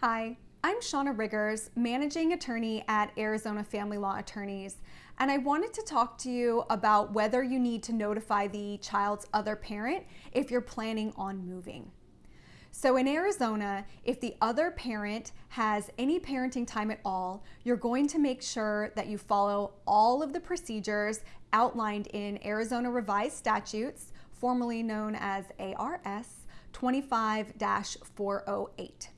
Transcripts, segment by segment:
Hi, I'm Shauna Riggers, Managing Attorney at Arizona Family Law Attorneys, and I wanted to talk to you about whether you need to notify the child's other parent if you're planning on moving. So in Arizona, if the other parent has any parenting time at all, you're going to make sure that you follow all of the procedures outlined in Arizona Revised Statutes, formerly known as ARS 25 408.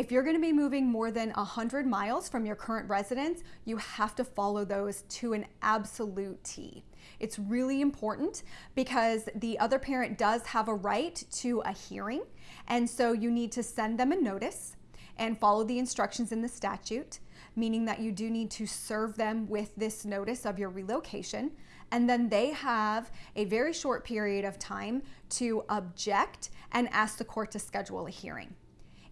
If you're going to be moving more than 100 miles from your current residence, you have to follow those to an absolute T. It's really important because the other parent does have a right to a hearing, and so you need to send them a notice and follow the instructions in the statute, meaning that you do need to serve them with this notice of your relocation. And then they have a very short period of time to object and ask the court to schedule a hearing.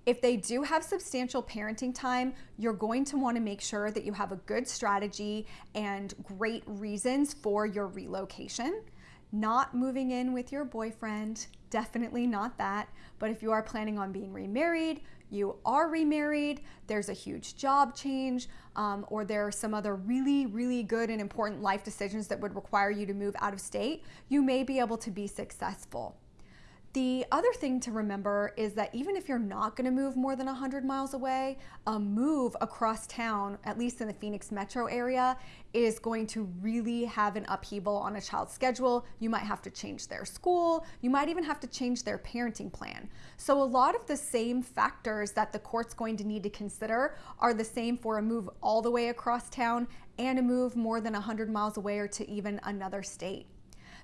If they do have substantial parenting time, you're going to want to make sure that you have a good strategy and great reasons for your relocation. Not moving in with your boyfriend, definitely not that. But if you are planning on being remarried, you are remarried, there's a huge job change, um, or there are some other really, really good and important life decisions that would require you to move out of state, you may be able to be successful. The other thing to remember is that even if you're not going to move more than 100 miles away, a move across town, at least in the Phoenix metro area, is going to really have an upheaval on a child's schedule. You might have to change their school. You might even have to change their parenting plan. So a lot of the same factors that the court's going to need to consider are the same for a move all the way across town and a move more than 100 miles away or to even another state.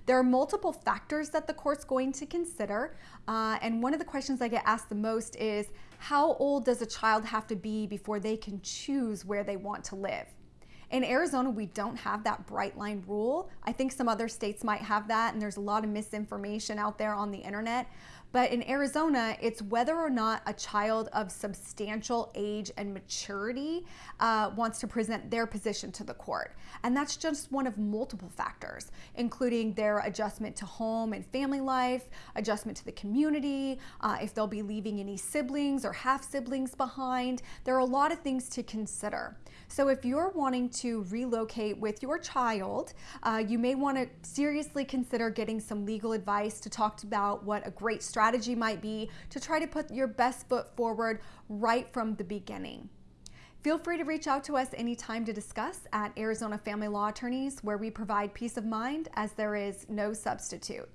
There are multiple factors that the court's going to consider. Uh, and one of the questions I get asked the most is how old does a child have to be before they can choose where they want to live? In Arizona, we don't have that bright line rule. I think some other states might have that, and there's a lot of misinformation out there on the internet. But in Arizona, it's whether or not a child of substantial age and maturity uh, wants to present their position to the court. And that's just one of multiple factors, including their adjustment to home and family life, adjustment to the community, uh, if they'll be leaving any siblings or half siblings behind. There are a lot of things to consider. So if you're wanting to relocate with your child, uh, you may want to seriously consider getting some legal advice to talk about what a great strategy strategy might be to try to put your best foot forward right from the beginning. Feel free to reach out to us anytime to discuss at Arizona Family Law Attorneys, where we provide peace of mind as there is no substitute.